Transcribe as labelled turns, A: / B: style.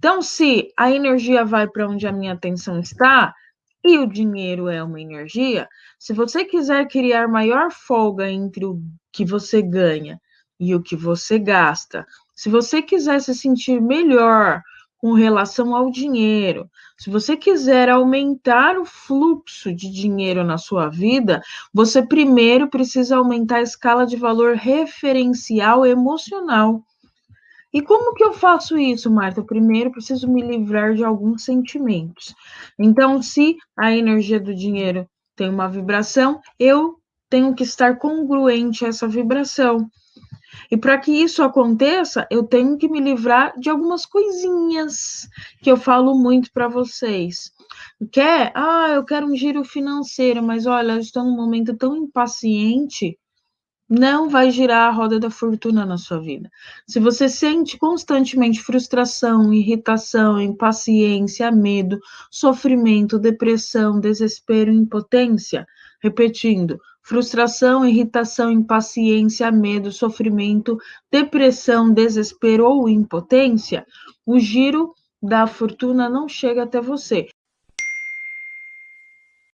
A: Então, se a energia vai para onde a minha atenção está, e o dinheiro é uma energia, se você quiser criar maior folga entre o que você ganha e o que você gasta, se você quiser se sentir melhor com relação ao dinheiro, se você quiser aumentar o fluxo de dinheiro na sua vida, você primeiro precisa aumentar a escala de valor referencial emocional. E como que eu faço isso, Marta? Primeiro, preciso me livrar de alguns sentimentos. Então, se a energia do dinheiro tem uma vibração, eu tenho que estar congruente a essa vibração. E para que isso aconteça, eu tenho que me livrar de algumas coisinhas que eu falo muito para vocês. Quer? Ah, eu quero um giro financeiro, mas olha, eu estou num momento tão impaciente não vai girar a roda da fortuna na sua vida. Se você sente constantemente frustração, irritação, impaciência, medo, sofrimento, depressão, desespero, impotência, repetindo, frustração, irritação, impaciência, medo, sofrimento, depressão, desespero ou impotência, o giro da fortuna não chega até você.